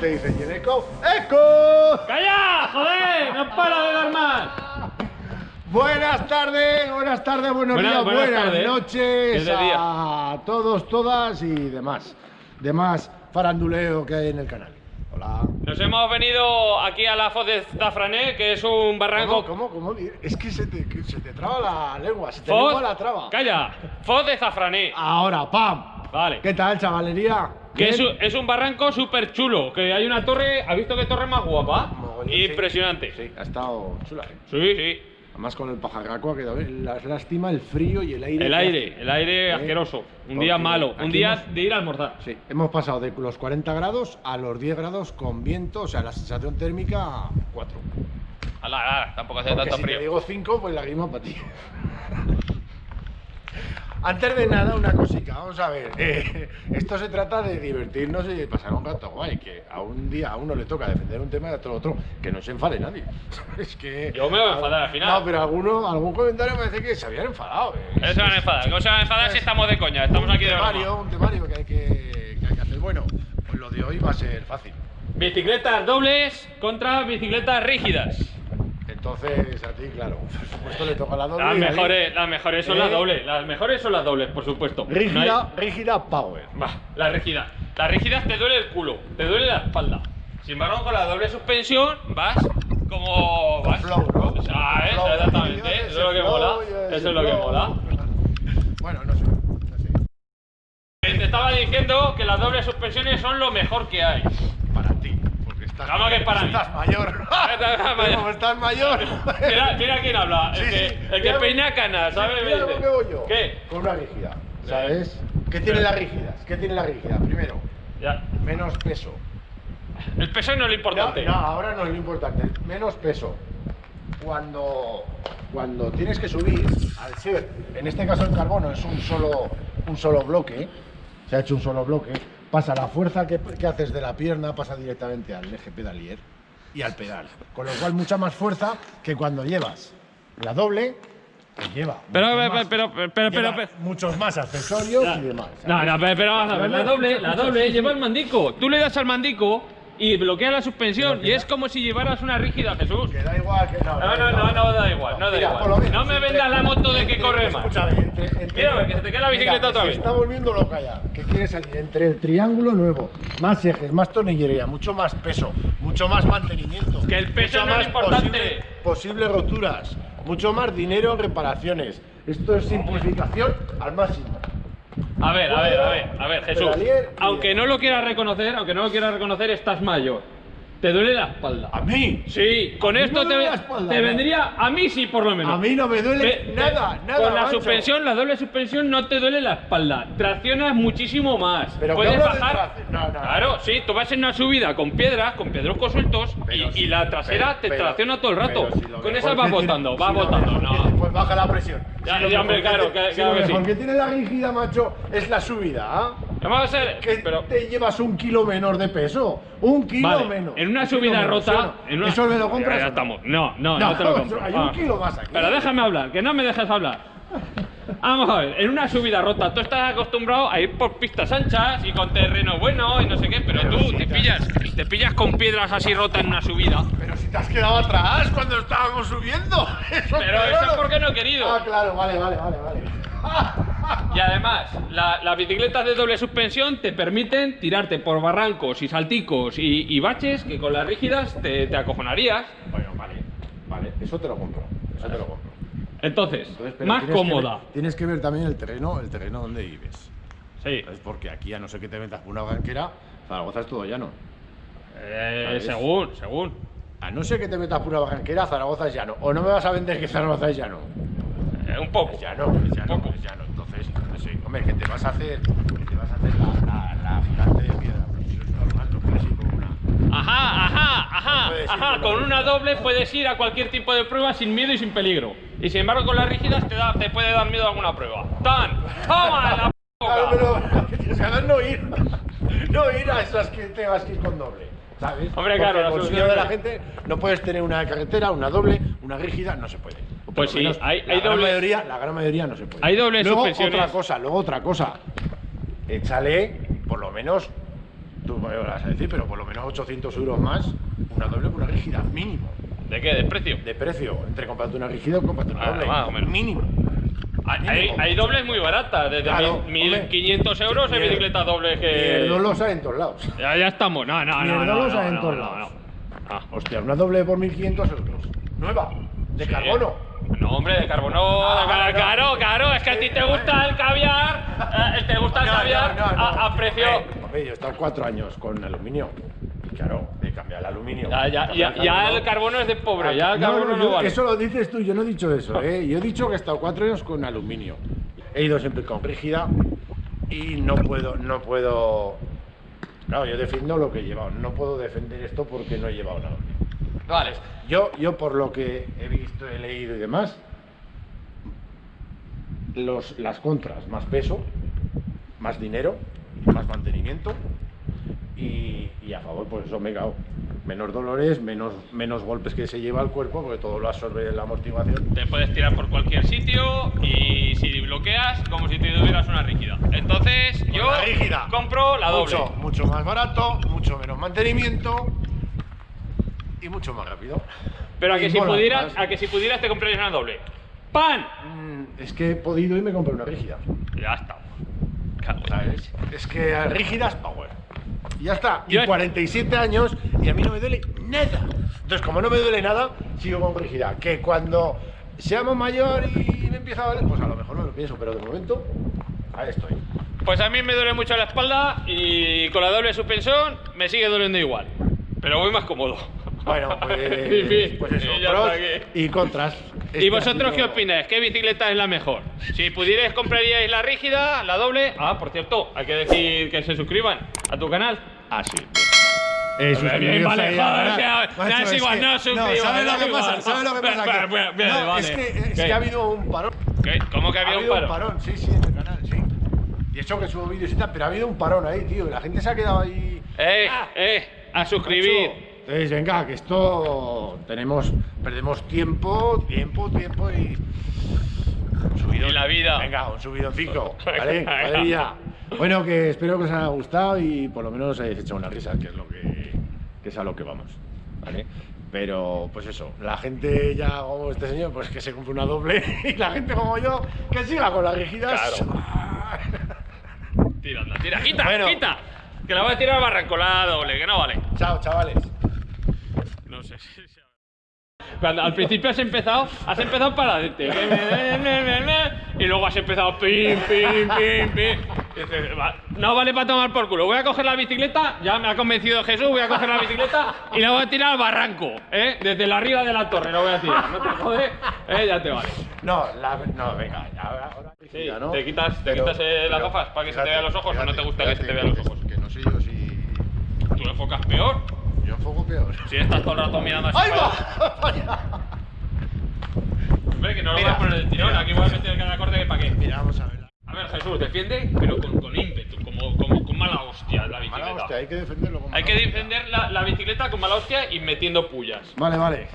se dice? ¿Y el eco? ¡Calla! ¡Joder! ¡No para de dar más! Buenas tardes, buenas tardes, buenos Buenas- días, buenas buenas, tardes. noches Es de día. a todos, todas y demás. Demás faranduleo que hay en el canal. Hola. Nos hemos venido aquí a la Foz de Zafrané, que es un barranco. ¿Cómo, cómo, cómo? Es que se te, que se te traba la lengua, se te Foz- la traba. Calla, Foz de Zafrané. Ahora, ¡pam! Vale. ¿Qué tal, chavalería? Que es un, es un barranco súper chulo, que hay una torre, ¿has visto qué torre más guapa? Mogollón. Impresionante. Sí, ha estado chula, ¿eh? Sí, sí. Además con el pajarraco ha quedado bien. La lástima el frío y el aire. El aire, hace. el aire ¿Eh? asqueroso. Un día malo, un día hemos- de ir a almorzar. Sí, hemos pasado de los 40 grados a los 10 grados con viento, o sea, la sensación térmica 4. Ala, ala, tampoco hace Porque tanto si frío. te digo 5, pues la grima para ti. Antes de nada, una cosita, vamos a ver. eh, esto se trata de divertirnos y de pasar un rato guay. Que a un día a uno le toca defender un tema y a otro otro. Que no se enfade nadie. Es que. Yo me voy a enfadar al final. No, pero alguno, algún comentario me parece que se habían enfadado. eh. Se van a enfadar, no se van a enfadar si estamos de coña, estamos un aquí de temario, broma. un temario que hay que, que hay que hacer. Bueno, pues lo de hoy va a ser fácil. Bicicletas dobles contra bicicletas rígidas. Entonces, a ti, claro, por supuesto le toca la doble. Las mejores, las mejores son ¿Eh? las dobles, las mejores son las dobles, por supuesto. No hay- Rígida, rígida power. Va, la rígida. La rígida te duele el culo, te duele la espalda. Sin embargo, con la doble suspensión vas como vas. Flow, ¿no? O sea, ¿eh? Flow, exactamente, ese eso es lo que flow, mola. Eso es lo que mola. Bueno, no sé, no sé. Eh, Te estaba diciendo que las dobles suspensiones son lo mejor que hay. Estás, Vamos que es para mí. estás mayor. Estás mayor. Como estás mayor. Mira, mira quién habla, el que, sí. el que Mira- peina canas, ¿sabes? Mira voy yo. ¿Qué? Con una rígida, ¿sabes? ¿Qué tiene la rígida? ¿Qué tiene la rígida? Primero, Ya. menos peso. El peso no es lo importante. No, no, ahora no es lo importante. Menos peso. Cuando, cuando tienes que subir, al ser, en este caso el carbono es un solo, un solo bloque, se ha hecho un solo bloque, pasa la fuerza que, que haces de la pierna, pasa directamente al eje pedalier y al pedal. Con lo cual mucha más fuerza que cuando llevas la doble, que lleva. Pero, pero, más- pero, pero, pero, lleva pero- muchos más accesorios y demás. No, no, pero, pero la doble, la doble lleva el mandico. Tú le das al mandico y bloquea la suspensión y es como si llevaras una rígida, Jesús. Que da igual que no. No, no, no, no da igual, no da igual. No me vendas la moto de que corre más. Escúchame, entre, entre- Mira, que se te queda la bicicleta otra se está volviendo loca ya. Que quiere salir entre el triángulo nuevo, más ejes, más tornillería, mucho más peso, mucho más mantenimiento. Que el peso no es más importante. posible- posibles roturas, mucho más dinero en reparaciones. Esto es simplificación al máximo. A ver, a ver, a ver, a ver, Jesús. Aunque no lo quieras reconocer, aunque no lo quieras reconocer, estás mayor. Te duele la espalda. A mí, Sí, con esto te, espalda, te vendría, a mí sí por lo menos. a mí no me duele Ve- nada, nada. Con la macho. suspensión, la doble suspensión no te duele la espalda. Traccionas muchísimo más. Pero Puedes ¿qué hablo de bajar. No, no. Claro, sí, tú vas en una subida con piedras, con pedruscos sueltos y, la trasera pero- te pero- tracciona todo el rato. si con esa vas botando, vas botando. No. Baja la presión. Ya, ya, hombre, claro, que- que- claro que mejor sí. que tiene la rígida, macho, es la subida, ¿ah? Vamos a ser. Que pero, te llevas un kilo menos de peso. Un kilo vale, menos. en una subida menos, rota. en una- ¿Eso me lo compras? Ya, ya estamos. No, no, no, No, te lo compro. hay un Vamos. kilo más aquí. Pero déjame hablar, que no me dejes hablar. Vamos a ver, en una subida rota, tú estás acostumbrado a ir por pistas anchas y con terreno bueno y no sé qué, pero, tú te- pillas, te pillas con piedras así rotas en una subida. Te has quedado atrás cuando estábamos subiendo. Eso Pero es eso es porque no he querido. Ah, claro, vale, vale, vale, vale. Y además, la- las bicicletas de doble suspensión te permiten tirarte por barrancos y salticos y, y baches que con las rígidas te, te acojonarías. Bueno, vale, vale, eso te lo compro. Eso te lo compro. Entonces, Entonces, pero más tienes que cómoda. ver- tienes que ver también el terreno, el terreno donde vives. Sí. ¿Sabes? Porque aquí, a no ser que te metas por una banquera, Zaragoza es todo llano. Eh, según, según. A no ser que te metas por una barranquera, Zaragoza es llano. O no me vas a vender que Zaragoza es llano. Eh, un poco. Es llano, es llano, Poco. es llano. Entonces, no sé, hombre, que te vas a hacer, que te vas a hacer la, la, la gigante de piedra. Pero si es normal, no puedes ir con una. Ajá, ajá, ajá, ajá. con una doble puedes ir a cualquier tipo de prueba sin miedo y sin peligro. Y sin embargo, con las rígidas te, da, te puede dar miedo a alguna prueba. ¡Tan! ¡Toma! la Claro, boca! pero tienes no ir. No ir a esas que tengas que ir con doble. ¿Sabes? Hombre, claro, la solución de la gente no puedes tener una carretera, una doble, una rígida, no se puede. O Pues sí, menos hay- la hay gran dobles- mayoría, la gran mayoría no se puede. Hay dobles luego, suspensiones. otra cosa, luego otra cosa. Échale por lo menos tú me vas a decir, pero por lo menos 800 euros más, una doble con una rígida, mínimo. ¿De qué? ¿De precio? De precio, entre comprarte una rígida o comprarte una Ah, doble. Mínimo. Hay, hay- hay dobles muy baratas, desde Claro, mil- hombre. 1.500 euros hay bicicletas dobles que... Dolo sale en todos lados. Ya, ya estamos, no, no, no, no, no, sale en no, todos no, lados. no. Ah, Hostia, una doble por 1500 euros. Nueva, de sí. carbono. No, hombre, de carbono, Ah, no. claro, claro, es que a ti te gusta el caviar, eh, te gusta el No, no, caviar no, no. A, a precio... Hombre, yo he estado cuatro años con aluminio. Claro, de cambiar el aluminio. Ya, ya, ya, ya el carbono es de pobre, ya el carbono no, yo- vale. Eso lo dices tú, yo no he dicho eso, ¿eh? Yo he dicho que he estado cuatro años con aluminio. He ido siempre con rígida y no puedo, no puedo. Claro, yo defiendo lo que he llevado. No puedo defender esto porque no he llevado nada. Vale. Yo, yo por lo que he visto, he leído y demás, los, las contras, más peso, más dinero, más mantenimiento y, y a favor, pues eso me cago. Menos dolores, menos, menos golpes que se lleva el cuerpo, porque todo lo absorbe la amortiguación. Te puedes tirar por cualquier sitio y si bloqueas, como si te tuvieras una rígida. Entonces, yo la rígida. compro la doble. Mucho, mucho más barato, mucho menos mantenimiento y mucho más rápido. Pero a Y que, si mola pudieras, más. a que si pudieras te comprarías una doble. ¡Pan! Mm, Es que he podido y me compré una rígida. Ya está. Es que rígidas power. Y ya está. Y Yo- 47 años y a mí no me duele nada. Entonces, como no me duele nada, sigo con rígida. Que cuando seamos mayor y me empieza a doler, pues a lo mejor no lo pienso, pero de momento, ahí estoy. Pues a mí me duele mucho la espalda y con la doble suspensión me sigue doliendo igual. Pero voy más cómodo. Bueno, pues, En fin, pues eso, pros aquí. y contras. ¿Y vosotros ha qué opináis? ¿Qué bicicleta es la mejor? Si pudierais, compraríais la rígida, la doble. Ah, por cierto, hay que decir que se suscriban a tu canal. Ah, sí. Eh, bien, que- canal. ya Macho, es igual, no, suscribas, ¿sabes lo que pasa? no. ¿Sabes lo que pasa? Que- bien, no, vale. es que, es que ha habido un parón. ¿Qué? ¿Cómo que Ha había un habido un parón, sí, sí, en el canal, sí. Y eso que subo vídeos y tal, pero ha habido un parón ahí, tío. La gente se ha quedado ahí. Eh, eh, a suscribir. Entonces, venga, que esto tenemos, perdemos tiempo, tiempo, tiempo y. Un subidón. Y la vida. Venga, un subidoncico, ¿vale? Venga. Cuadrilla. Bueno, que espero que os haya gustado y por lo menos os hayáis echado una risa, que es lo que, que es a lo que vamos, ¿vale? Pero, pues eso, la gente ya como este señor, pues que se compre una doble y la gente como yo, que siga con las rígidas. Tira, anda, tira, quita, Bueno. quita. Que la voy a tirar al barranco, la doble, que no vale. Chao, chavales. Cuando al principio has empezado, has empezado para adelante. Y luego has empezado pim, pim, pim, pim. Y dices, "Va, No vale para tomar por culo. Voy a coger la bicicleta, ya me ha convencido Jesús, voy a coger la bicicleta y la voy a tirar al barranco, ¿eh? Desde la arriba de la torre la voy a tirar. No te jodes, ¿eh? Ya te vale. No, la, no, venga, ya, ahora, ahora Sí, rígida, ¿no? te quitas, te Pero- quitas eh, las gafas para que se te fíjate, vean los ojos o no te fíjate, gusta que se te vean los fíjate, ojos. Que no sé yo si. Tú enfocas peor. Yo enfoco peor. Si estás todo el rato mirando así. ¡Ahí va! Vaya. Hombre, que no lo Mira, a poner del tirón, mira. aquí voy a meter cada corte que para qué. Mira, vamos a ver. A ver, Jesús, defiende, pero con, con ímpetu, como, como con mala hostia la bicicleta. Mala hostia, hay que defenderlo como Hay que defender la, la bicicleta con mala hostia y metiendo pullas. Vale, vale.